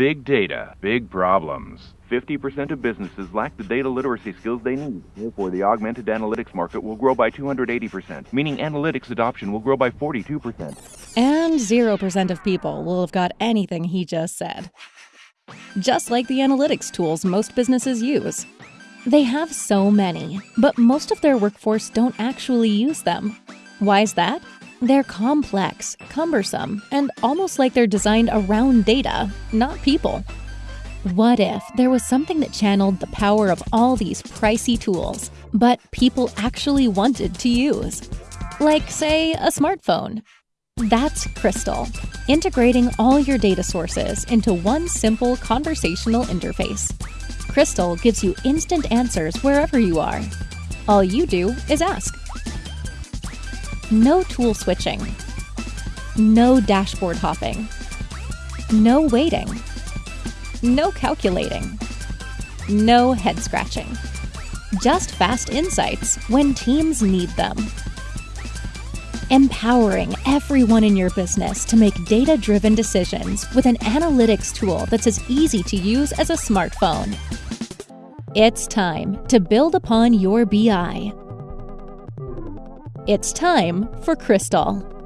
Big data, big problems. 50% of businesses lack the data literacy skills they need. Therefore, the augmented analytics market will grow by 280%, meaning analytics adoption will grow by 42%. And 0% of people will have got anything he just said. Just like the analytics tools most businesses use. They have so many, but most of their workforce don't actually use them. Why is that? They're complex, cumbersome, and almost like they're designed around data, not people. What if there was something that channeled the power of all these pricey tools, but people actually wanted to use? Like, say, a smartphone. That's Crystal, integrating all your data sources into one simple conversational interface. Crystal gives you instant answers wherever you are. All you do is ask. No tool switching. No dashboard hopping. No waiting. No calculating. No head scratching. Just fast insights when teams need them. Empowering everyone in your business to make data driven decisions with an analytics tool that's as easy to use as a smartphone. It's time to build upon your BI. It's time for Crystal.